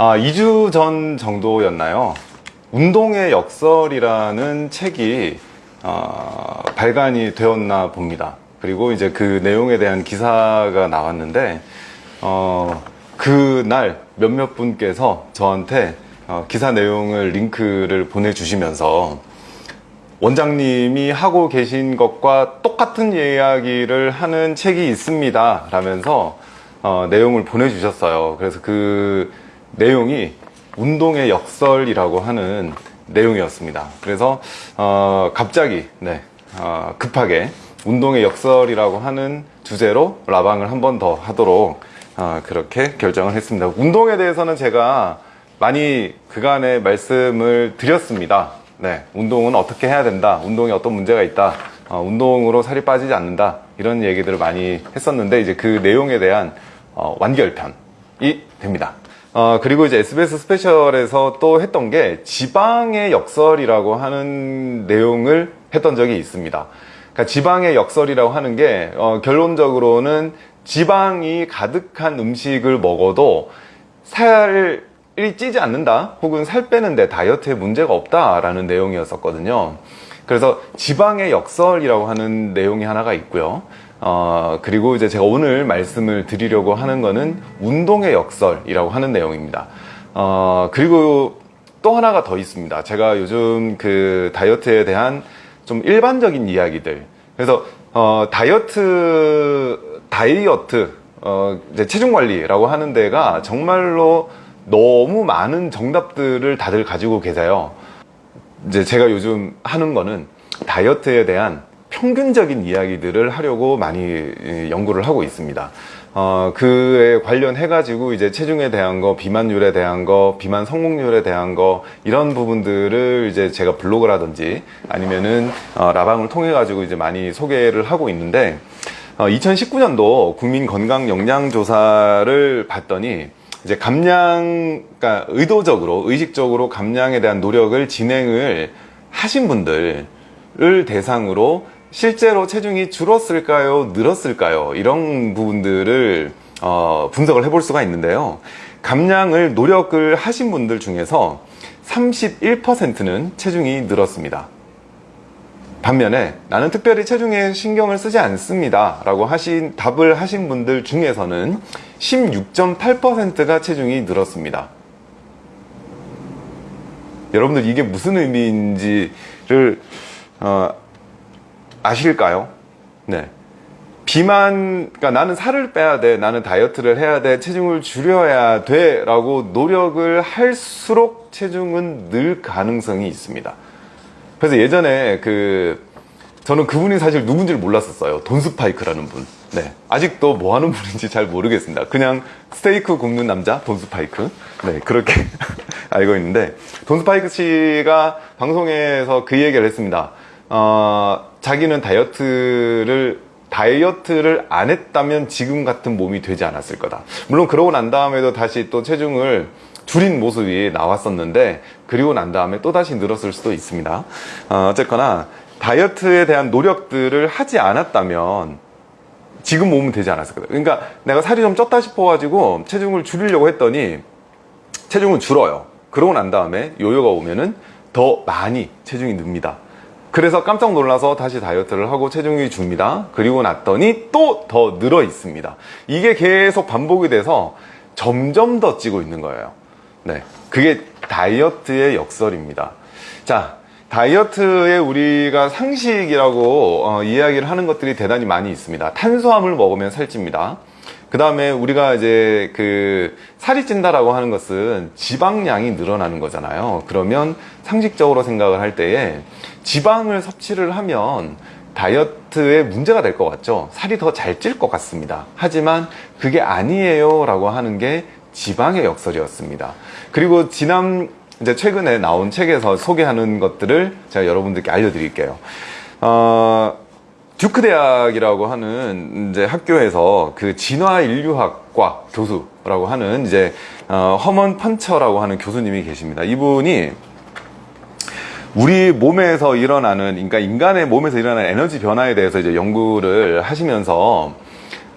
아, 2주 전 정도였나요? 운동의 역설이라는 책이 어, 발간이 되었나 봅니다. 그리고 이제 그 내용에 대한 기사가 나왔는데 어, 그날 몇몇 분께서 저한테 어, 기사 내용을 링크를 보내주시면서 원장님이 하고 계신 것과 똑같은 이야기를 하는 책이 있습니다. 라면서 어, 내용을 보내주셨어요. 그래서 그 내용이 운동의 역설이라고 하는 내용이었습니다. 그래서 어, 갑자기 네, 어, 급하게 운동의 역설이라고 하는 주제로 라방을 한 번 더 하도록 어, 그렇게 결정을 했습니다. 운동에 대해서는 제가 많이 그간의 말씀을 드렸습니다. 네, 운동은 어떻게 해야 된다. 운동에 어떤 문제가 있다. 어, 운동으로 살이 빠지지 않는다. 이런 얘기들을 많이 했었는데 이제 그 내용에 대한 어, 완결편이 됩니다. 어, 그리고 이제 SBS 스페셜에서 또 했던 게 지방의 역설이라고 하는 내용을 했던 적이 있습니다. 그러니까 지방의 역설이라고 하는 게 어, 결론적으로는 지방이 가득한 음식을 먹어도 살이 찌지 않는다 혹은 살 빼는데 다이어트에 문제가 없다라는 내용이었었거든요. 그래서 지방의 역설이라고 하는 내용이 하나가 있고요. 어, 그리고 이제 제가 오늘 말씀을 드리려고 하는 거는 운동의 역설이라고 하는 내용입니다. 어, 그리고 또 하나가 더 있습니다. 제가 요즘 그 다이어트에 대한 좀 일반적인 이야기들. 그래서, 어, 다이어트, 다이어트, 어, 이제 체중 관리라고 하는 데가 정말로 너무 많은 정답들을 다들 가지고 계세요. 이제 제가 요즘 하는 거는 다이어트에 대한 평균적인 이야기들을 하려고 많이 연구를 하고 있습니다. 어, 그에 관련해 가지고 이제 체중에 대한 거, 비만율에 대한 거, 비만 성공률에 대한 거 이런 부분들을 이제 제가 블로그라든지 아니면은 어, 라방을 통해 가지고 이제 많이 소개를 하고 있는데 어, 2019년도 국민 건강 영양 조사를 봤더니 이제 감량, 그러니까 의도적으로 의식적으로 감량에 대한 노력을 진행을 하신 분들을 대상으로 실제로 체중이 줄었을까요? 늘었을까요? 이런 부분들을 어, 분석을 해볼 수가 있는데요. 감량을 노력을 하신 분들 중에서 31%는 체중이 늘었습니다. 반면에 나는 특별히 체중에 신경을 쓰지 않습니다. 라고 하신 답을 하신 분들 중에서는 16.8%가 체중이 늘었습니다. 여러분들 이게 무슨 의미인지를 어, 아실까요? 네. 비만, 그러니까 나는 살을 빼야 돼, 나는 다이어트를 해야 돼, 체중을 줄여야 돼, 라고 노력을 할수록 체중은 늘 가능성이 있습니다. 그래서 예전에 그, 저는 그분이 사실 누군지를 몰랐었어요. 돈 스파이크라는 분. 네. 아직도 뭐 하는 분인지 잘 모르겠습니다. 그냥 스테이크 굽는 남자, 돈 스파이크. 네. 그렇게 알고 있는데, 돈 스파이크 씨가 방송에서 그 얘기를 했습니다. 어, 자기는 다이어트를 다이어트를 안 했다면 지금 같은 몸이 되지 않았을 거다. 물론 그러고 난 다음에도 다시 또 체중을 줄인 모습이 나왔었는데 그리고 난 다음에 또 다시 늘었을 수도 있습니다. 어, 어쨌거나 다이어트에 대한 노력들을 하지 않았다면 지금 몸은 되지 않았을 거다. 그러니까 내가 살이 좀 쪘다 싶어 가지고 체중을 줄이려고 했더니 체중은 줄어요. 그러고 난 다음에 요요가 오면은 더 많이 체중이 늡니다. 그래서 깜짝 놀라서 다시 다이어트를 하고 체중이 줍니다. 그리고 났더니 또 더 늘어 있습니다. 이게 계속 반복이 돼서 점점 더 찌고 있는 거예요. 네. 그게 다이어트의 역설입니다. 자, 다이어트에 우리가 상식이라고 어, 이야기를 하는 것들이 대단히 많이 있습니다. 탄수화물 먹으면 살찝니다. 그 다음에 우리가 이제 그 살이 찐다라고 하는 것은 지방량이 늘어나는 거잖아요. 그러면 상식적으로 생각을 할 때에 지방을 섭취를 하면 다이어트에 문제가 될 것 같죠. 살이 더 잘 찔 것 같습니다. 하지만 그게 아니에요 라고 하는 게 지방의 역설이었습니다. 그리고 지난 이제 최근에 나온 책에서 소개하는 것들을 제가 여러분들께 알려드릴게요. 어, 듀크 대학이라고 하는 이제 학교에서 그 진화 인류학과 교수라고 하는 이제 어, 허먼 펀처라고 하는 교수님이 계십니다. 이분이 우리 몸에서 일어나는 그러니까 인간의 몸에서 일어나는 에너지 변화에 대해서 이제 연구를 하시면서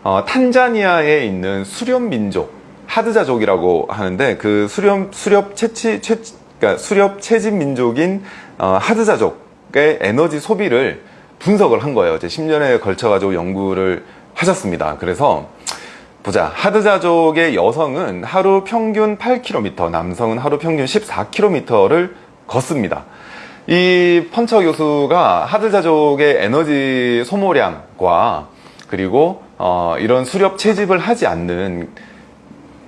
어, 탄자니아에 있는 수련 민족 하드자족이라고 하는데 그 수렵 수렵 채치 채 그러니까 수렵 채집 민족인 어, 하드자족의 에너지 소비를 분석을 한 거예요. 이제 10년에 걸쳐 가지고 연구를 하셨습니다. 그래서 보자. 하드자족의 여성은 하루 평균 8km, 남성은 하루 평균 14km를 걷습니다. 이 펀처 교수가 하드자족의 에너지 소모량과 그리고 어, 이런 수렵 채집을 하지 않는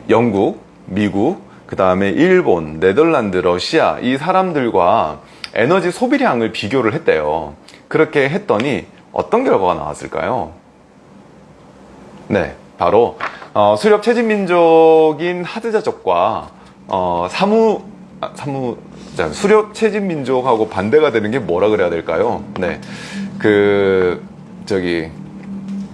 영국, 미국, 그 다음에 일본, 네덜란드, 러시아 이 사람들과 에너지 소비량을 비교를 했대요. 그렇게 했더니 어떤 결과가 나왔을까요? 네, 바로 어, 수렵 채집 민족인 하드자족과 어, 사무 아, 사무 자, 수렵 채집 민족하고 반대가 되는 게 뭐라 그래야 될까요? 네, 그 저기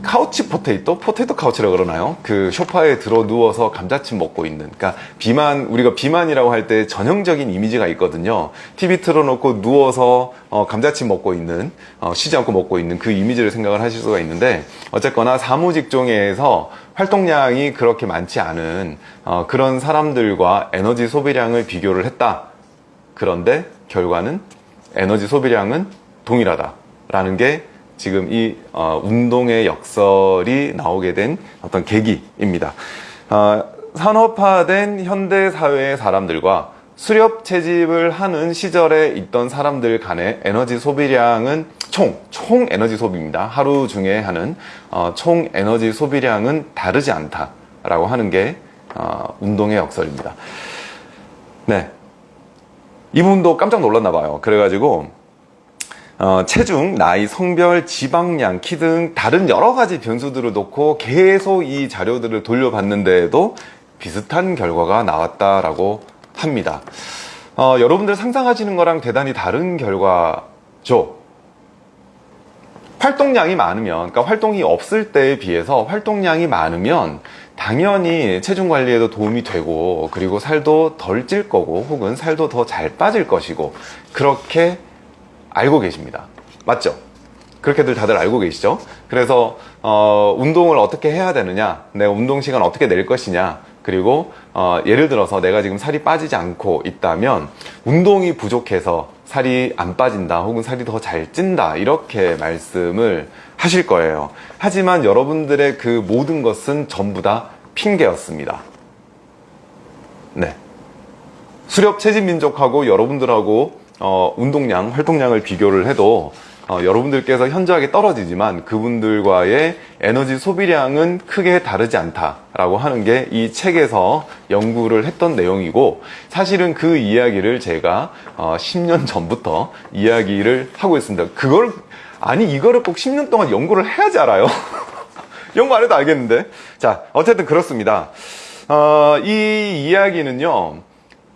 couch potato? potato couch라 그러나요? 그 쇼파에 들어 누워서 감자칩 먹고 있는 그러니까 비만 우리가 비만이라고 할 때 전형적인 이미지가 있거든요 TV 틀어놓고 누워서 어, 감자칩 먹고 있는 어, 쉬지 않고 먹고 있는 그 이미지를 생각을 하실 수가 있는데 어쨌거나 사무직종에서 활동량이 그렇게 많지 않은 어, 그런 사람들과 에너지 소비량을 비교를 했다 그런데 결과는 에너지 소비량은 동일하다 라는 게 지금 이 어, 운동의 역설이 나오게 된 어떤 계기입니다. 어, 산업화된 현대 사회의 사람들과 수렵 채집을 하는 시절에 있던 사람들 간의 에너지 소비량은 총, 총 에너지 소비입니다. 하루 중에 하는 어, 총 에너지 소비량은 다르지 않다라고 하는 게 어, 운동의 역설입니다. 네. 이분도 깜짝 놀랐나 봐요. 그래가지고 어, 체중, 나이, 성별, 지방량, 키 등 다른 여러 가지 변수들을 놓고 계속 이 자료들을 돌려봤는데도 비슷한 결과가 나왔다라고 합니다. 어, 여러분들 상상하시는 거랑 대단히 다른 결과죠. 활동량이 많으면, 그러니까 활동이 없을 때에 비해서 활동량이 많으면 당연히 체중 관리에도 도움이 되고 그리고 살도 덜 찔 거고 혹은 살도 더 잘 빠질 것이고 그렇게 알고 계십니다. 맞죠? 그렇게들 다들 알고 계시죠? 그래서 어, 운동을 어떻게 해야 되느냐, 내 운동 시간 어떻게 낼 것이냐, 그리고 어, 예를 들어서 내가 지금 살이 빠지지 않고 있다면 운동이 부족해서 살이 안 빠진다 혹은 살이 더 잘 찐다 이렇게 말씀을 하실 거예요. 하지만 여러분들의 그 모든 것은 전부 다 핑계였습니다. 네. 수렵 채집 민족하고 여러분들하고 어, 운동량, 활동량을 비교를 해도 어, 여러분들께서 현저하게 떨어지지만 그분들과의 에너지 소비량은 크게 다르지 않다라고 하는 게 이 책에서 연구를 했던 내용이고 사실은 그 이야기를 제가 어, 10년 전부터 이야기를 하고 있습니다. 그걸 아니 이거를 꼭 10년 동안 연구를 해야지 알아요. 연구 안 해도 알겠는데. 자, 어쨌든 그렇습니다. 어, 이 이야기는요.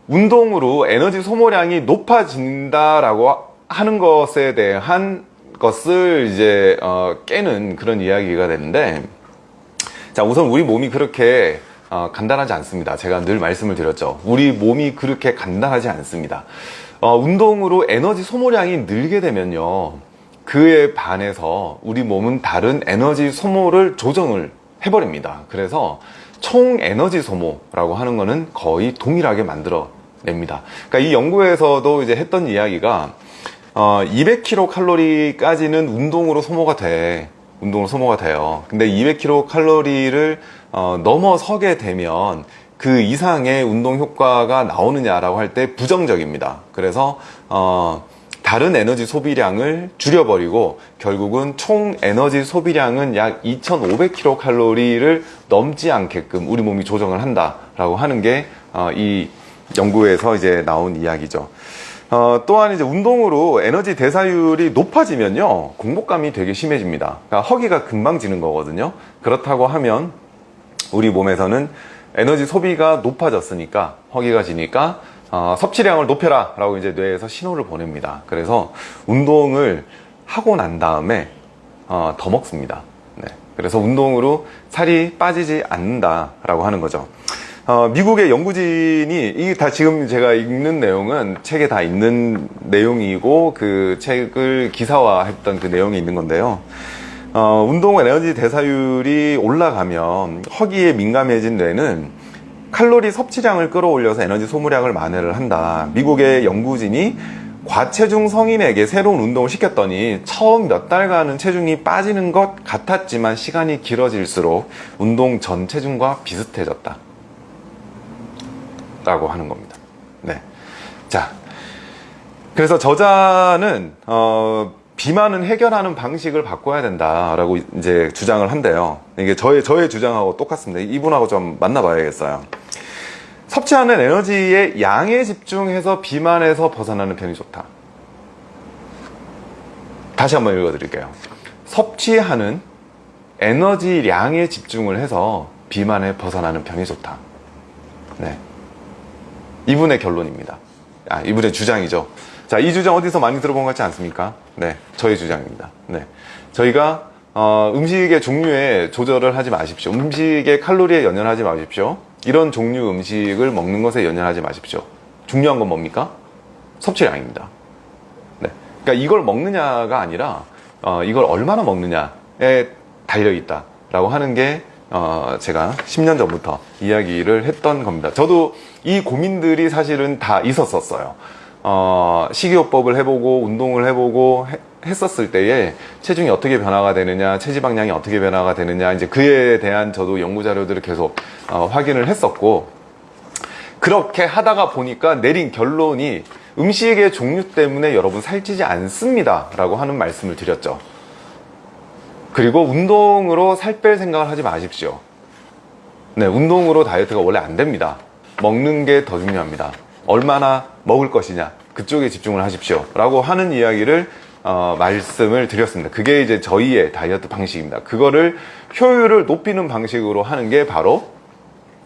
운동으로 에너지 소모량이 높아진다라고 하는 것에 대한 것을 이제 어, 깨는 그런 이야기가 되는데 자 우선 우리 몸이 그렇게 어, 간단하지 않습니다. 제가 늘 말씀을 드렸죠. 우리 몸이 그렇게 간단하지 않습니다. 어, 운동으로 에너지 소모량이 늘게 되면요 그에 반해서 우리 몸은 다른 에너지 소모를 조정을 해버립니다. 그래서 총 에너지 소모라고 하는 거는 거의 동일하게 만들어 냅니다. 그러니까 이 연구에서도 이제 했던 이야기가 어, 200kcal까지는 운동으로 소모가 돼. 운동으로 소모가 돼요. 근데 200kcal를 어, 넘어서게 되면 그 이상의 운동 효과가 나오느냐라고 할 때 부정적입니다. 그래서 어, 다른 에너지 소비량을 줄여버리고 결국은 총 에너지 소비량은 약 2500kcal를 넘지 않게끔 우리 몸이 조정을 한다라고 하는 게이 어, 연구에서 이제 나온 이야기죠. 어, 또한 이제 운동으로 에너지 대사율이 높아지면요 공복감이 되게 심해집니다. 그러니까 허기가 금방 지는 거거든요. 그렇다고 하면 우리 몸에서는 에너지 소비가 높아졌으니까 허기가 지니까 어, 섭취량을 높여라 라고 이제 뇌에서 신호를 보냅니다. 그래서 운동을 하고 난 다음에 어, 더 먹습니다. 네. 그래서 운동으로 살이 빠지지 않는다 라고 하는 거죠. 어, 미국의 연구진이 이게 다 지금 제가 읽는 내용은 책에 다 있는 내용이고 그 책을 기사화했던 그 내용이 있는 건데요. 어, 운동 에너지 대사율이 올라가면 허기에 민감해진 뇌는 칼로리 섭취량을 끌어올려서 에너지 소모량을 만회를 한다. 미국의 연구진이 과체중 성인에게 새로운 운동을 시켰더니 처음 몇 달간은 체중이 빠지는 것 같았지만 시간이 길어질수록 운동 전 체중과 비슷해졌다. 라고 하는 겁니다. 네. 자. 그래서 저자는, 어, 비만은 해결하는 방식을 바꿔야 된다라고 이제 주장을 한대요. 이게 저의, 저의 주장하고 똑같습니다. 이분하고 좀 만나봐야겠어요. 섭취하는 에너지의 양에 집중해서 비만에서 벗어나는 편이 좋다. 다시 한번 읽어드릴게요. 섭취하는 에너지량에 집중을 해서 비만에 벗어나는 편이 좋다. 네. 이분의 결론입니다. 아, 이분의 주장이죠. 자, 이 주장 어디서 많이 들어본 것 같지 않습니까? 네. 저의 주장입니다. 네. 저희가 어, 음식의 종류에 조절을 하지 마십시오. 음식의 칼로리에 연연하지 마십시오. 이런 종류 음식을 먹는 것에 연연하지 마십시오. 중요한 건 뭡니까? 섭취량입니다. 네. 그러니까 이걸 먹느냐가 아니라 어, 이걸 얼마나 먹느냐에 달려 있다 라고 하는 게 어, 제가 10년 전부터 이야기를 했던 겁니다. 저도 이 고민들이 사실은 다 있었었어요. 어, 식이요법을 해보고 운동을 해보고 해- 했었을 때에 체중이 어떻게 변화가 되느냐, 체지방량이 어떻게 변화가 되느냐, 이제 그에 대한 저도 연구 자료들을 계속 어, 확인을 했었고 그렇게 하다가 보니까 내린 결론이 음식의 종류 때문에 여러분 살찌지 않습니다. 라고 하는 말씀을 드렸죠. 그리고 운동으로 살 뺄 생각을 하지 마십시오. 네, 운동으로 다이어트가 원래 안 됩니다. 먹는 게 더 중요합니다. 얼마나 먹을 것이냐, 그쪽에 집중을 하십시오. 라고 하는 이야기를, 어, 말씀을 드렸습니다. 그게 이제 저희의 다이어트 방식입니다. 그거를 효율을 높이는 방식으로 하는 게 바로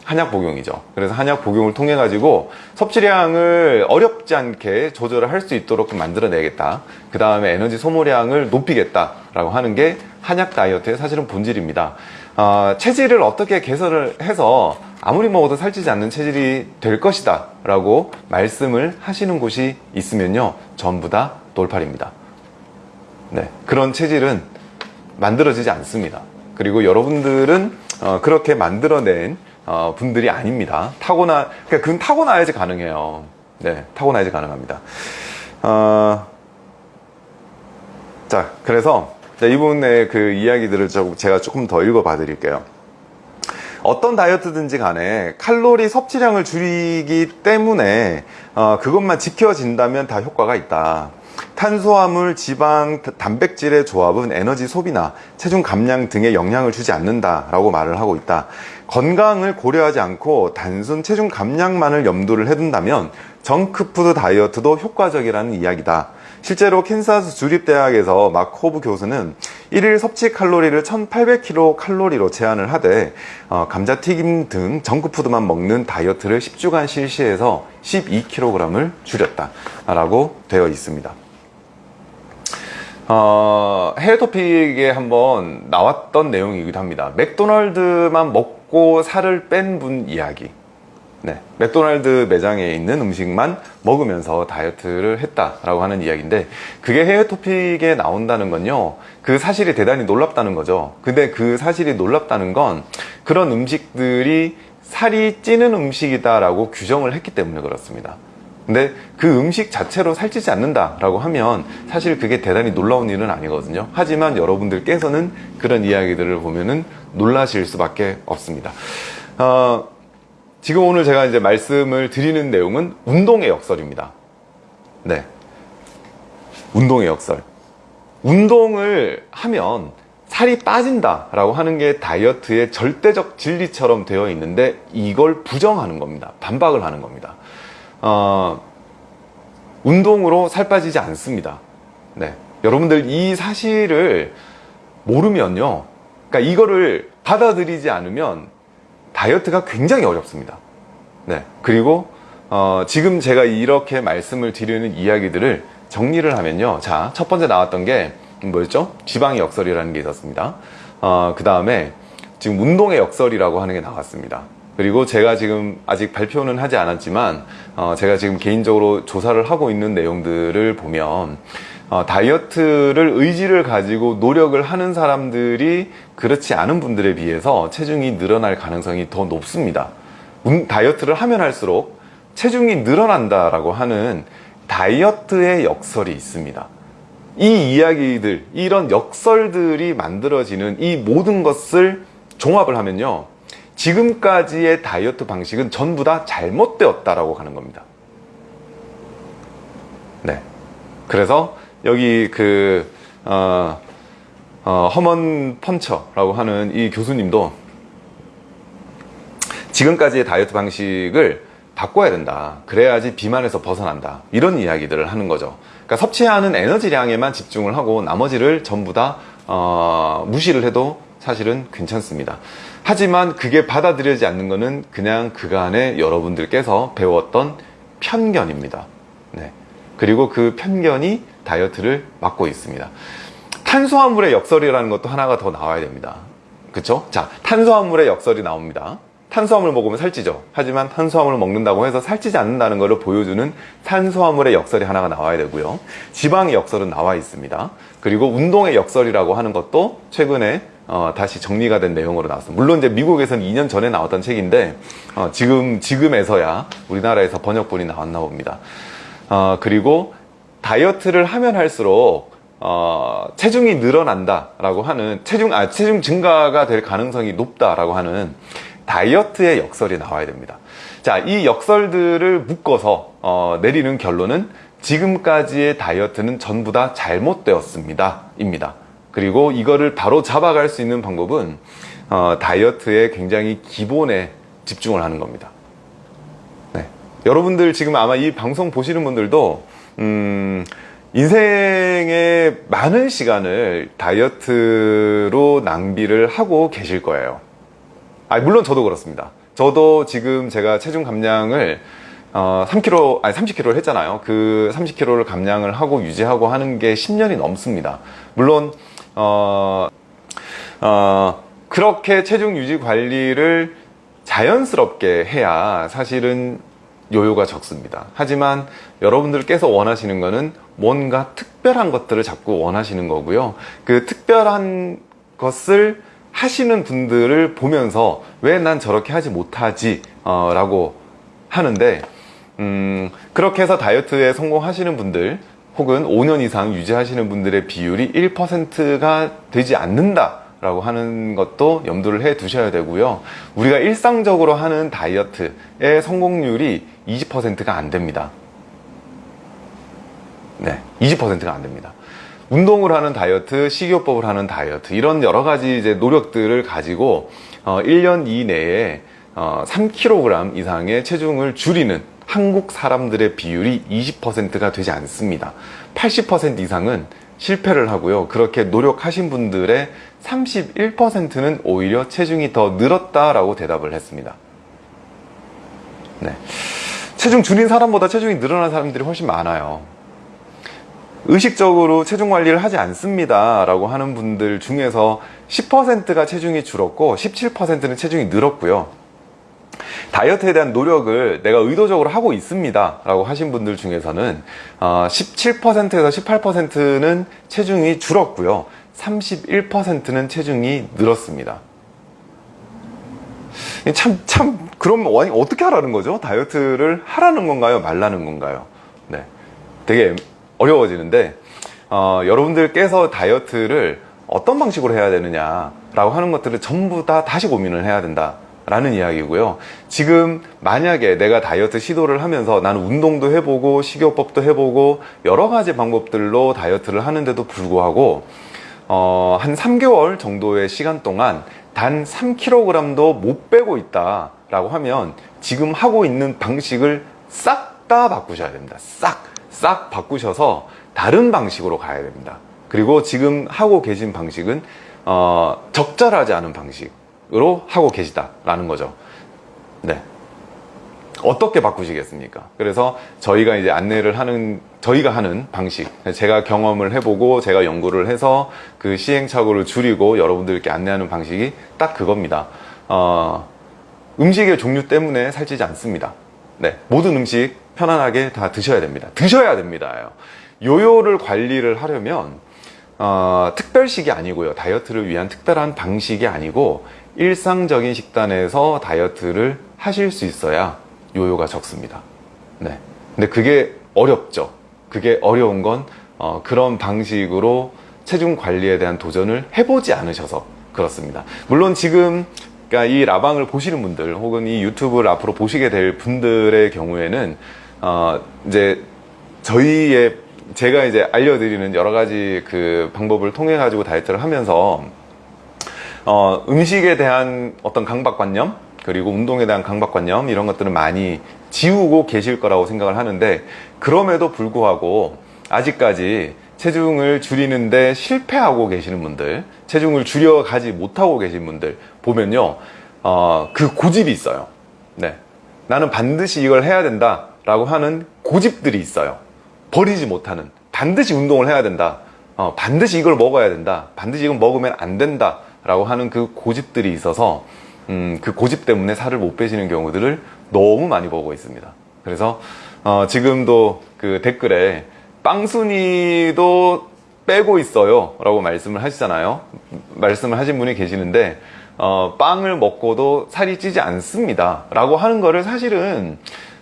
한약 복용이죠. 그래서 한약 복용을 통해 가지고 섭취량을 어렵지 않게 조절을 할 수 있도록 좀 만들어내겠다. 그 다음에 에너지 소모량을 높이겠다라고 하는 게 한약 다이어트의 사실은 본질입니다. 어, 체질을 어떻게 개선을 해서 아무리 먹어도 살찌지 않는 체질이 될 것이다 라고 말씀을 하시는 곳이 있으면요 전부 다 돌팔입니다 네, 그런 체질은 만들어지지 않습니다. 그리고 여러분들은 어, 그렇게 만들어낸 어, 분들이 아닙니다. 타고나 그러니까 그건 타고나야지 가능해요. 네 타고나야지 가능합니다. 어, 자 그래서 이분의 그 이야기들을 좀 제가 조금 더 읽어봐 드릴게요. 어떤 다이어트든지 간에 칼로리 섭취량을 줄이기 때문에 어, 그것만 지켜진다면 다 효과가 있다. 탄수화물, 지방, 단백질의 조합은 에너지 소비나 체중 감량 등에 영향을 주지 않는다라고 말을 하고 있다. 건강을 고려하지 않고 단순 체중 감량만을 염두를 해둔다면 정크푸드 다이어트도 효과적이라는 이야기다. 실제로 캔사스 주립대학에서 마크 호브 교수는 1일 섭취 칼로리를 1800kcal 제한을 하되 어, 감자튀김 등 정크푸드만 먹는 다이어트를 10주간 실시해서 12kg을 줄였다 라고 되어 있습니다 어, 해외 토픽에 한번 나왔던 내용이기도 합니다. 맥도날드만 먹고 살을 뺀 분 이야기. 네, 맥도날드 매장에 있는 음식만 먹으면서 다이어트를 했다라고 하는 이야기인데 그게 해외 토픽에 나온다는 건요 그 사실이 대단히 놀랍다는 거죠. 근데 그 사실이 놀랍다는 건 그런 음식들이 살이 찌는 음식이다라고 규정을 했기 때문에 그렇습니다 근데 그 음식 자체로 살찌지 않는다라고 하면 사실 그게 대단히 놀라운 일은 아니거든요 하지만 여러분들께서는 그런 이야기들을 보면은 놀라실 수밖에 없습니다 어, 지금 오늘 제가 이제 말씀을 드리는 내용은 운동의 역설입니다. 네. 운동의 역설. 운동을 하면 살이 빠진다라고 하는 게 다이어트의 절대적 진리처럼 되어 있는데 이걸 부정하는 겁니다. 반박을 하는 겁니다. 어, 운동으로 살 빠지지 않습니다. 네. 여러분들 이 사실을 모르면요. 그러니까 이거를 받아들이지 않으면 다이어트가 굉장히 어렵습니다. 네. 그리고, 어, 지금 제가 이렇게 말씀을 드리는 이야기들을 정리를 하면요. 자, 첫 번째 나왔던 게 뭐였죠? 지방의 역설이라는 게 있었습니다. 어, 그 다음에 지금 운동의 역설이라고 하는 게 나왔습니다. 그리고 제가 지금 아직 발표는 하지 않았지만, 어, 제가 지금 개인적으로 조사를 하고 있는 내용들을 보면, 어, 다이어트를 의지를 가지고 노력을 하는 사람들이 그렇지 않은 분들에 비해서 체중이 늘어날 가능성이 더 높습니다. 운- 다이어트를 하면 할수록 체중이 늘어난다라고 하는 다이어트의 역설이 있습니다. 이 이야기들, 이런 역설들이 만들어지는 이 모든 것을 종합을 하면요. 지금까지의 다이어트 방식은 전부 다 잘못되었다라고 하는 겁니다. 네. 그래서 여기 그, 어, 어, 허먼 펀처라고 하는 이 교수님도 지금까지의 다이어트 방식을 바꿔야 된다. 그래야지 비만에서 벗어난다. 이런 이야기들을 하는 거죠. 그러니까 섭취하는 에너지량에만 집중을 하고 나머지를 전부 다 어, 무시를 해도 사실은 괜찮습니다. 하지만 그게 받아들여지지 않는 것은 그냥 그간에 여러분들께서 배웠던 편견입니다. 네. 그리고 그 편견이 다이어트를 막고 있습니다. 탄수화물의 역설이라는 것도 하나가 더 나와야 됩니다. 그쵸? 자, 탄수화물의 역설이 나옵니다. 탄수화물 먹으면 살찌죠. 하지만 탄수화물을 먹는다고 해서 살찌지 않는다는 것을 보여주는 탄수화물의 역설이 하나가 나와야 되고요. 지방의 역설은 나와 있습니다. 그리고 운동의 역설이라고 하는 것도 최근에 어, 다시 정리가 된 내용으로 나왔습니다. 물론 이제 미국에서는 2년 전에 나왔던 책인데 어, 지금 지금에서야 우리나라에서 번역본이 나왔나 봅니다. 어, 그리고 다이어트를 하면 할수록 어, 체중이 늘어난다라고 하는 체중 아 체중 증가가 될 가능성이 높다라고 하는 다이어트의 역설이 나와야 됩니다. 자, 이 역설들을 묶어서 어, 내리는 결론은 지금까지의 다이어트는 전부 다 잘못되었습니다. 입니다. 그리고 이거를 바로 잡아갈 수 있는 방법은 어, 다이어트의 굉장히 기본에 집중을 하는 겁니다. 네. 여러분들 지금 아마 이 방송 보시는 분들도 음, 인생의 많은 시간을 다이어트로 낭비를 하고 계실 거예요. 아, 물론 저도 그렇습니다. 저도 지금 제가 체중 감량을 어, 3kg, 아니 30kg를 했잖아요. 그 30kg를 감량을 하고 유지하고 하는 게 10년이 넘습니다. 물론 어, 어, 그렇게 체중 유지 관리를 자연스럽게 해야 사실은 요요가 적습니다. 하지만 여러분들께서 원하시는 거는 뭔가 특별한 것들을 자꾸 원하시는 거고요. 그 특별한 것을 하시는 분들을 보면서 왜 난 저렇게 하지 못하지? 어, 라고 하는데, 음, 그렇게 해서 다이어트에 성공하시는 분들, 혹은 5년 이상 유지하시는 분들의 비율이 1%가 되지 않는다. 라고 하는 것도 염두를 해 두셔야 되고요. 우리가 일상적으로 하는 다이어트의 성공률이 20%가 안 됩니다. 네, 20%가 안 됩니다. 운동을 하는 다이어트, 식이요법을 하는 다이어트, 이런 여러 가지 이제 노력들을 가지고, 어, 1년 이내에, 어, 3kg 이상의 체중을 줄이는 한국 사람들의 비율이 20%가 되지 않습니다. 80% 이상은 실패를 하고요. 그렇게 노력하신 분들의 31%는 오히려 체중이 더 늘었다라고 대답을 했습니다. 네. 체중 줄인 사람보다 체중이 늘어난 사람들이 훨씬 많아요. 의식적으로 체중 관리를 하지 않습니다. 라고 하는 분들 중에서 10%가 체중이 줄었고 17%는 체중이 늘었고요. 다이어트에 대한 노력을 내가 의도적으로 하고 있습니다. 라고 하신 분들 중에서는 17%에서 18%는 체중이 줄었고요. 31%는 체중이 늘었습니다. 참, 참, 그럼 어떻게 하라는 거죠? 다이어트를 하라는 건가요? 말라는 건가요? 네. 되게 어려워지는데, 어, 여러분들께서 다이어트를 어떤 방식으로 해야 되느냐라고 하는 것들을 전부 다 다시 고민을 해야 된다. 라는 이야기고요. 지금 만약에 내가 다이어트 시도를 하면서 나는 운동도 해보고 식이요법도 해보고 여러 가지 방법들로 다이어트를 하는데도 불구하고 어, 한 3개월 정도의 시간 동안 단 3kg도 못 빼고 있다 라고 하면 지금 하고 있는 방식을 싹 다 바꾸셔야 됩니다. 싹, 싹 바꾸셔서 다른 방식으로 가야 됩니다. 그리고 지금 하고 계신 방식은 어, 적절하지 않은 방식 으로 하고 계시다라는 거죠. 네. 어떻게 바꾸시겠습니까? 그래서 저희가 이제 안내를 하는, 저희가 하는 방식, 제가 경험을 해보고 제가 연구를 해서 그 시행착오를 줄이고 여러분들께 안내하는 방식이 딱 그겁니다. 어, 음식의 종류 때문에 살찌지 않습니다. 네. 모든 음식 편안하게 다 드셔야 됩니다. 드셔야 됩니다. 요요를 관리를 하려면, 어, 특별식이 아니고요. 다이어트를 위한 특별한 방식이 아니고, 일상적인 식단에서 다이어트를 하실 수 있어야 요요가 적습니다. 네. 근데 그게 어렵죠. 그게 어려운 건 어, 그런 방식으로 체중 관리에 대한 도전을 해보지 않으셔서 그렇습니다. 물론 지금 그러니까 이 라방을 보시는 분들 혹은 이 유튜브를 앞으로 보시게 될 분들의 경우에는 어, 이제 저희의 제가 이제 알려드리는 여러 가지 그 방법을 통해 가지고 다이어트를 하면서 어, 음식에 대한 어떤 강박관념 그리고 운동에 대한 강박관념 이런 것들은 많이 지우고 계실 거라고 생각을 하는데 그럼에도 불구하고 아직까지 체중을 줄이는데 실패하고 계시는 분들 체중을 줄여가지 못하고 계신 분들 보면요 어, 그 고집이 있어요. 네. 나는 반드시 이걸 해야 된다 라고 하는 고집들이 있어요. 버리지 못하는 반드시 운동을 해야 된다. 어, 반드시 이걸 먹어야 된다. 반드시 이걸 먹으면 안 된다 라고 하는 그 고집들이 있어서 음, 그 고집 때문에 살을 못 빼시는 경우들을 너무 많이 보고 있습니다. 그래서 어, 지금도 그 댓글에 빵순이도 빼고 있어요 라고 말씀을 하시잖아요. 말씀을 하신 분이 계시는데 어, 빵을 먹고도 살이 찌지 않습니다 라고 하는 거를 사실은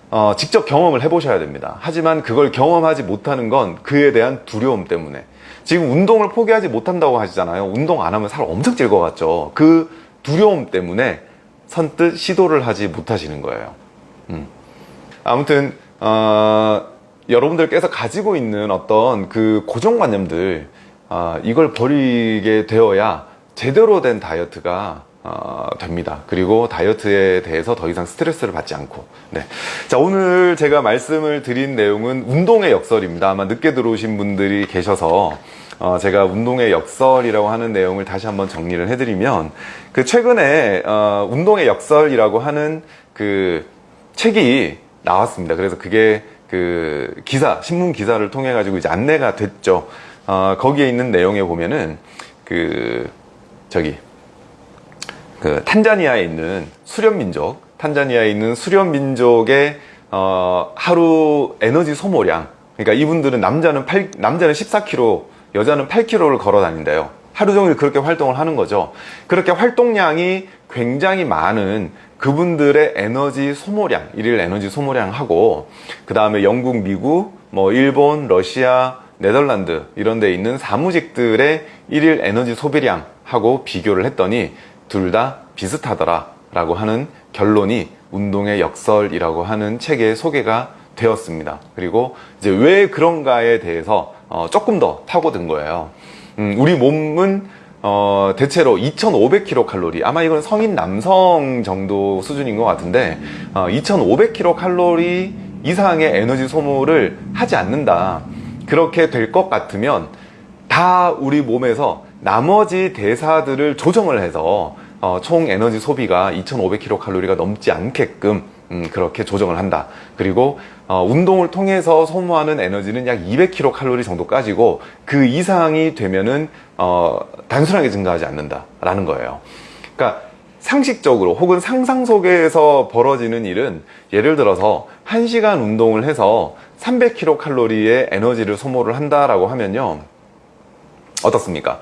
어, 직접 경험을 해보셔야 됩니다. 하지만 그걸 경험하지 못하는 건 그에 대한 두려움 때문에 지금 운동을 포기하지 못한다고 하시잖아요. 운동 안 하면 살 엄청 찔 것 같죠. 그 두려움 때문에 선뜻 시도를 하지 못하시는 거예요. 음. 아무튼 어, 여러분들께서 가지고 있는 어떤 그 고정관념들 어, 이걸 버리게 되어야 제대로 된 다이어트가 어, 됩니다. 그리고 다이어트에 대해서 더 이상 스트레스를 받지 않고. 네. 자, 오늘 제가 말씀을 드린 내용은 운동의 역설입니다. 아마 늦게 들어오신 분들이 계셔서 어, 제가 운동의 역설이라고 하는 내용을 다시 한번 정리를 해드리면 그 최근에 어, 운동의 역설이라고 하는 그 책이 나왔습니다. 그래서 그게 그 기사, 신문 기사를 통해 가지고 이제 안내가 됐죠. 어, 거기에 있는 내용에 보면은 그 저기 그 탄자니아에 있는 수련 민족, 탄자니아에 있는 수련 민족의 어, 하루 에너지 소모량. 그러니까 이분들은 남자는 8, 남자는 14kg, 여자는 8kg를 걸어 다닌대요. 하루 종일 그렇게 활동을 하는 거죠. 그렇게 활동량이 굉장히 많은 그분들의 에너지 소모량, 일일 에너지 소모량하고 그 다음에 영국, 미국, 뭐 일본, 러시아, 네덜란드 이런 데 있는 사무직들의 일일 에너지 소비량하고 비교를 했더니 둘 다 비슷하더라 라고 하는 결론이 운동의 역설이라고 하는 책에 소개가 되었습니다. 그리고 이제 왜 그런가에 대해서 어, 조금 더 타고든 거예요. 음, 우리 몸은 어, 대체로 2,500kcal 아마 이건 성인 남성 정도 수준인 것 같은데 어, 2,500kcal 이상의 에너지 소모를 하지 않는다 그렇게 될 것 같으면 다 우리 몸에서 나머지 대사들을 조정을 해서 어, 총 에너지 소비가 2,500kcal가 넘지 않게끔 음, 그렇게 조정을 한다. 그리고 어, 운동을 통해서 소모하는 에너지는 약 200kcal 정도까지고 그 이상이 되면은 어, 단순하게 증가하지 않는다 라는 거예요. 그러니까 상식적으로 혹은 상상 속에서 벌어지는 일은 예를 들어서 1시간 운동을 해서 300kcal의 에너지를 소모를 한다라고 하면요. 어떻습니까?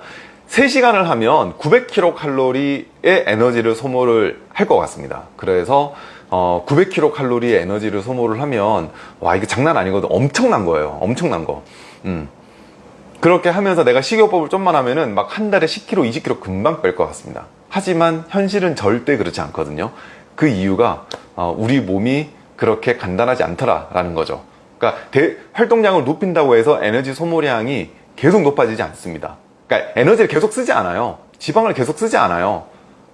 3시간을 하면 900kcal의 에너지를 소모를 할 것 같습니다. 그래서 어, 900kcal의 에너지를 소모를 하면 와 이게 장난 아니거든. 엄청난 거예요. 엄청난 거. 음. 그렇게 하면서 내가 식이요법을 좀만 하면은 막 한 달에 10kg, 20kg 금방 뺄 것 같습니다. 하지만 현실은 절대 그렇지 않거든요. 그 이유가 어, 우리 몸이 그렇게 간단하지 않더라라는 거죠. 그러니까 대, 활동량을 높인다고 해서 에너지 소모량이 계속 높아지지 않습니다. 그러니까 에너지를 계속 쓰지 않아요. 지방을 계속 쓰지 않아요.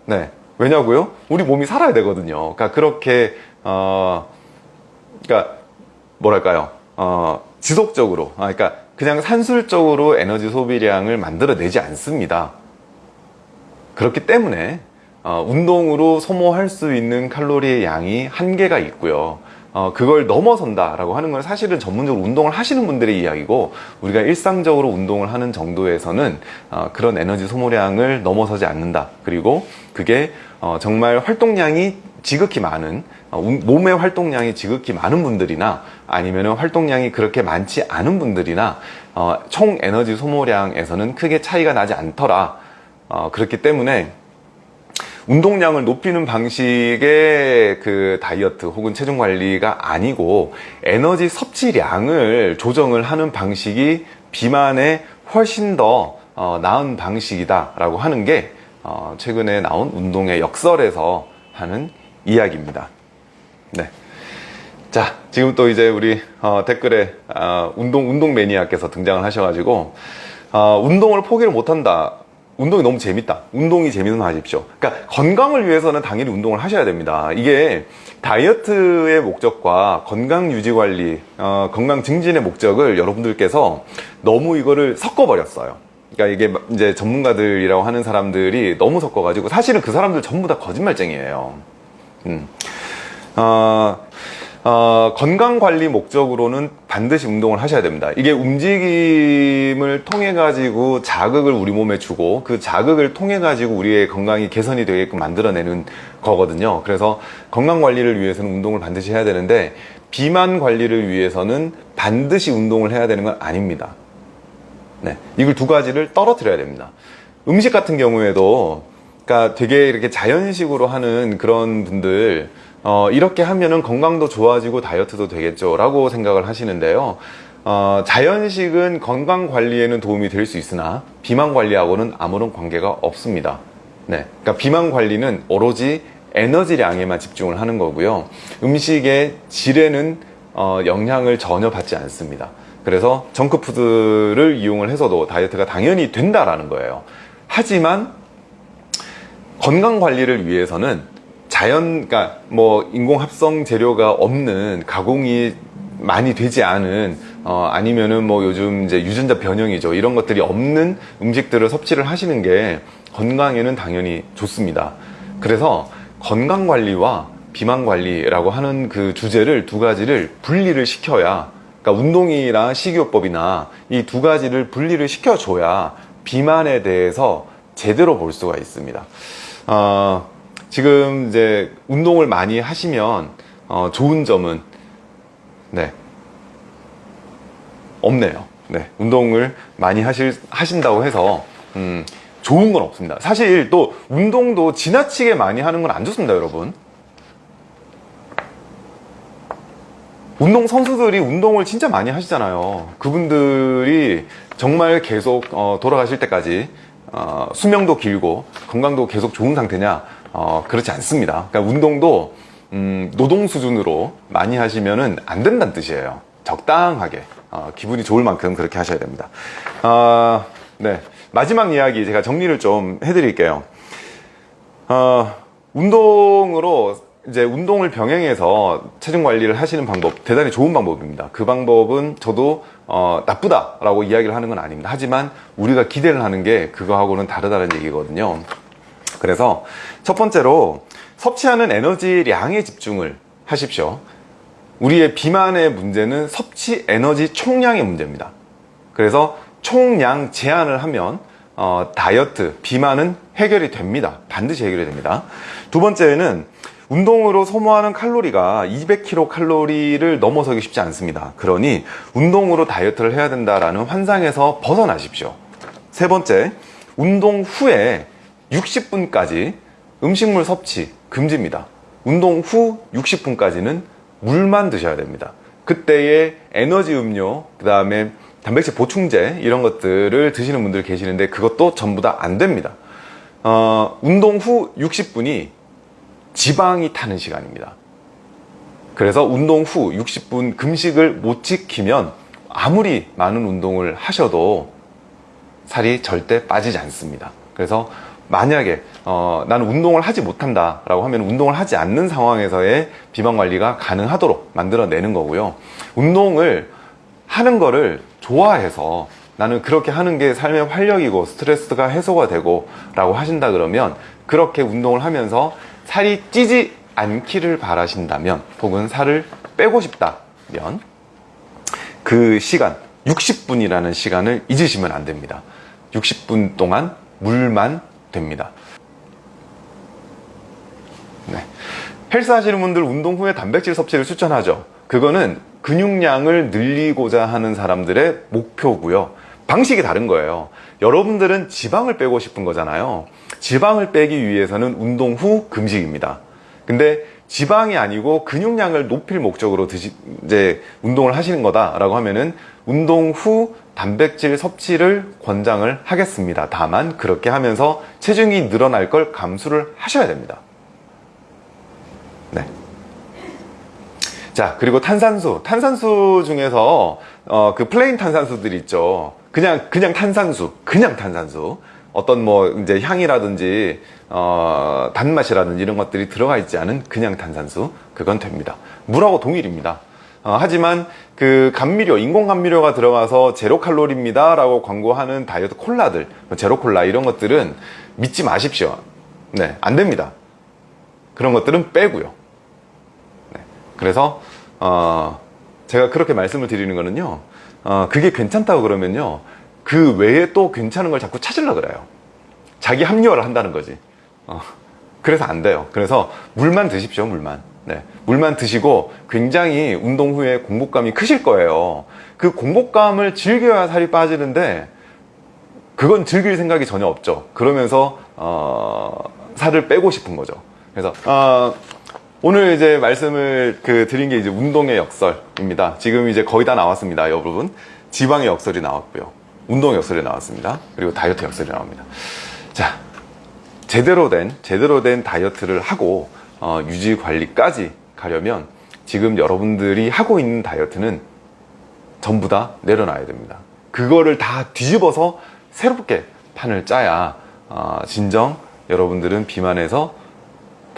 네. 왜냐고요? 우리 몸이 살아야 되거든요. 그러니까 그렇게 어 그러니까 뭐랄까요? 어 지속적으로 아 그러니까 그냥 산술적으로 에너지 소비량을 만들어내지 않습니다. 그렇기 때문에 어, 운동으로 소모할 수 있는 칼로리의 양이 한계가 있고요. 어, 그걸 넘어선다라고 하는 건 사실은 전문적으로 운동을 하시는 분들의 이야기고 우리가 일상적으로 운동을 하는 정도에서는 어, 그런 에너지 소모량을 넘어서지 않는다. 그리고 그게 어, 정말 활동량이 지극히 많은 어, 몸의 활동량이 지극히 많은 분들이나 아니면 활동량이 그렇게 많지 않은 분들이나 어, 총 에너지 소모량에서는 크게 차이가 나지 않더라. 어, 그렇기 때문에 운동량을 높이는 방식의 그 다이어트 혹은 체중 관리가 아니고 에너지 섭취량을 조정을 하는 방식이 비만에 훨씬 더 어, 나은 방식이다 라고 하는 게 어, 최근에 나온 운동의 역설에서 하는 이야기입니다. 네. 자, 지금 또 이제 우리 어, 댓글에 어, 운동 운동 매니아께서 등장을 하셔가지고 어, 운동을 포기를 못한다. 운동이 너무 재밌다. 운동이 재밌으면 하십시오. 그러니까 건강을 위해서는 당연히 운동을 하셔야 됩니다. 이게 다이어트의 목적과 건강 유지 관리, 어, 건강 증진의 목적을 여러분들께서 너무 이거를 섞어 버렸어요. 그러니까 이게 이제 전문가들이라고 하는 사람들이 너무 섞어 가지고 사실은 그 사람들 전부 다 거짓말쟁이에요. 음. 어, 어, 건강 관리 목적으로는 반드시 운동을 하셔야 됩니다. 이게 움직임을 통해 가지고 자극을 우리 몸에 주고 그 자극을 통해 가지고 우리의 건강이 개선이 되게끔 만들어내는 거거든요. 그래서 건강 관리를 위해서는 운동을 반드시 해야 되는데 비만 관리를 위해서는 반드시 운동을 해야 되는 건 아닙니다. 네, 이걸 두 가지를 떨어뜨려야 됩니다. 음식 같은 경우에도 그러니까 되게 이렇게 자연식으로 하는 그런 분들 어, 이렇게 하면은 건강도 좋아지고 다이어트도 되겠죠 라고 생각을 하시는데요. 어, 자연식은 건강 관리에는 도움이 될 수 있으나 비만 관리하고는 아무런 관계가 없습니다. 네, 그러니까 비만 관리는 오로지 에너지량에만 집중을 하는 거고요. 음식의 질에는 어, 영향을 전혀 받지 않습니다. 그래서 정크푸드를 이용을 해서도 다이어트가 당연히 된다라는 거예요. 하지만 건강 관리를 위해서는 자연, 그러니까 뭐 인공 합성 재료가 없는 가공이 많이 되지 않은 어, 아니면은 뭐 요즘 이제 유전자 변형이죠 이런 것들이 없는 음식들을 섭취를 하시는 게 건강에는 당연히 좋습니다. 그래서 건강 관리와 비만 관리라고 하는 그 주제를 두 가지를 분리를 시켜야 그러니까 운동이나 식이요법이나 이 두 가지를 분리를 시켜줘야 비만에 대해서 제대로 볼 수가 있습니다. 어, 지금 이제 운동을 많이 하시면 어, 좋은 점은 네 없네요. 네 운동을 많이 하실 하신다고 해서 음, 좋은 건 없습니다. 사실 또 운동도 지나치게 많이 하는 건 안 좋습니다, 여러분. 운동 선수들이 운동을 진짜 많이 하시잖아요. 그분들이 정말 계속 어, 돌아가실 때까지 어, 수명도 길고 건강도 계속 좋은 상태냐? 어, 그렇지 않습니다. 그러니까 운동도 음, 노동 수준으로 많이 하시면은 안 된다는 뜻이에요. 적당하게 어, 기분이 좋을 만큼 그렇게 하셔야 됩니다. 어, 네 마지막 이야기 제가 정리를 좀 해드릴게요. 어, 운동으로 이제 운동을 병행해서 체중 관리를 하시는 방법 대단히 좋은 방법입니다. 그 방법은 저도 어, 나쁘다 라고 이야기를 하는 건 아닙니다. 하지만 우리가 기대를 하는 게 그거하고는 다르다는 얘기거든요. 그래서 첫 번째로 섭취하는 에너지량에 집중을 하십시오. 우리의 비만의 문제는 섭취 에너지 총량의 문제입니다. 그래서 총량 제한을 하면 어, 다이어트, 비만은 해결이 됩니다. 반드시 해결이 됩니다. 두 번째는 운동으로 소모하는 칼로리가 200kcal를 넘어서기 쉽지 않습니다. 그러니 운동으로 다이어트를 해야 된다라는 환상에서 벗어나십시오. 세 번째, 운동 후에 60분까지 음식물 섭취 금지입니다. 운동 후 60분까지는 물만 드셔야 됩니다. 그때의 에너지 음료, 그 다음에 단백질 보충제 이런 것들을 드시는 분들 계시는데 그것도 전부 다 안 됩니다. 어, 운동 후 60분이 지방이 타는 시간입니다. 그래서 운동 후 60분 금식을 못 지키면 아무리 많은 운동을 하셔도 살이 절대 빠지지 않습니다. 그래서 만약에 어, 나는 운동을 하지 못한다 라고 하면 운동을 하지 않는 상황에서의 비만 관리가 가능하도록 만들어내는 거고요. 운동을 하는 거를 좋아해서 나는 그렇게 하는 게 삶의 활력이고 스트레스가 해소가 되고 라고 하신다 그러면 그렇게 운동을 하면서 살이 찌지 않기를 바라신다면 혹은 살을 빼고 싶다면 그 시간 60분이라는 시간을 잊으시면 안 됩니다. 60분 동안 물만 됩니다 네. 헬스 하시는 분들 운동 후에 단백질 섭취를 추천하죠 그거는 근육량을 늘리고자 하는 사람들의 목표고요 방식이 다른 거예요. 여러분들은 지방을 빼고 싶은 거잖아요. 지방을 빼기 위해서는 운동 후 금식입니다. 근데 지방이 아니고 근육량을 높일 목적으로 드시, 이제 운동을 하시는 거다라고 하면은 운동 후 단백질 섭취를 권장을 하겠습니다. 다만 그렇게 하면서 체중이 늘어날 걸 감수를 하셔야 됩니다. 네. 자, 그리고 탄산수. 탄산수 중에서, 어, 그 plain 탄산수들 있죠. 그냥, 그냥 탄산수. 그냥 탄산수. 어떤 뭐, 이제 향이라든지, 어, 단맛이라든지 이런 것들이 들어가 있지 않은 그냥 탄산수. 그건 됩니다. 물하고 동일입니다. 어, 하지만 그 감미료, 인공 감미료가 들어가서 제로 칼로리입니다. 라고 광고하는 다이어트 콜라들, 제로 콜라 이런 것들은 믿지 마십시오. 네, 안 됩니다. 그런 것들은 빼고요. 네, 그래서 어, 제가 그렇게 말씀을 드리는 거는요. 어, 그게 괜찮다고 그러면요. 그 외에 또 괜찮은 걸 자꾸 찾으려 그래요. 자기 합리화를 한다는 거지. 어, 그래서 안 돼요. 그래서 물만 드십시오, 물만. 네, 물만 드시고 굉장히 운동 후에 공복감이 크실 거예요. 그 공복감을 즐겨야 살이 빠지는데 그건 즐길 생각이 전혀 없죠. 그러면서 어, 살을 빼고 싶은 거죠. 그래서 어, 오늘 이제 말씀을 그 드린 게 이제 운동의 역설입니다. 지금 이제 거의 다 나왔습니다, 여러분. 지방의 역설이 나왔고요. 운동의 역설이 나왔습니다. 그리고 다이어트 역설이 나옵니다. 자, 제대로 된 제대로 된 다이어트를 하고 어, 유지 관리까지 가려면 지금 여러분들이 하고 있는 다이어트는 전부 다 내려놔야 됩니다. 그거를 다 뒤집어서 새롭게 판을 짜야 어, 진정 여러분들은 비만에서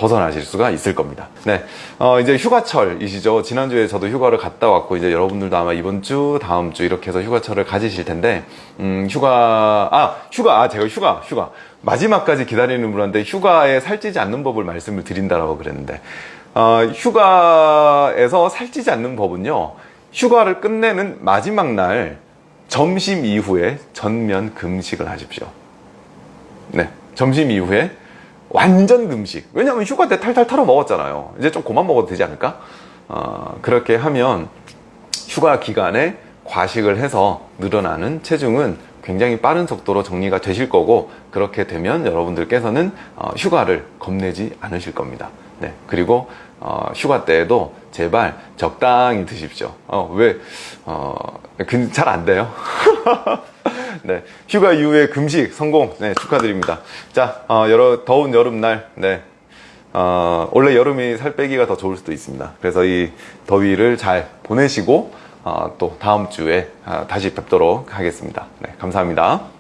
벗어나실 수가 있을 겁니다. 네, 어, 이제 휴가철이시죠. 지난주에 저도 휴가를 갔다 왔고 이제 여러분들도 아마 이번 주, 다음 주 이렇게 해서 휴가철을 가지실 텐데, 음, 휴가, 아, 휴가, 아, 제가 휴가, 휴가. 마지막까지 기다리는 분한테 휴가에 살찌지 않는 법을 말씀을 드린다라고 그랬는데, 어, 휴가에서 살찌지 않는 법은요, 휴가를 끝내는 마지막 날 점심 이후에 전면 금식을 하십시오. 네, 점심 이후에 완전 금식. 왜냐하면 휴가 때 탈탈 털어 먹었잖아요. 이제 좀 그만 먹어도 되지 않을까? 어, 그렇게 하면 휴가 기간에 과식을 해서 늘어나는 체중은 굉장히 빠른 속도로 정리가 되실 거고 그렇게 되면 여러분들께서는 어, 휴가를 겁내지 않으실 겁니다. 네, 그리고 어, 휴가 때에도 제발 적당히 드십시오. 어, 왜, 어, 잘안 돼요. 네, 휴가 이후에 금식 성공, 네, 축하드립니다. 자, 어, 여러, 더운 여름날, 네, 어, 원래 여름이 살 빼기가 더 좋을 수도 있습니다. 그래서 이 더위를 잘 보내시고, 어, 또 다음 주에 아, 다시 뵙도록 하겠습니다. 네, 감사합니다.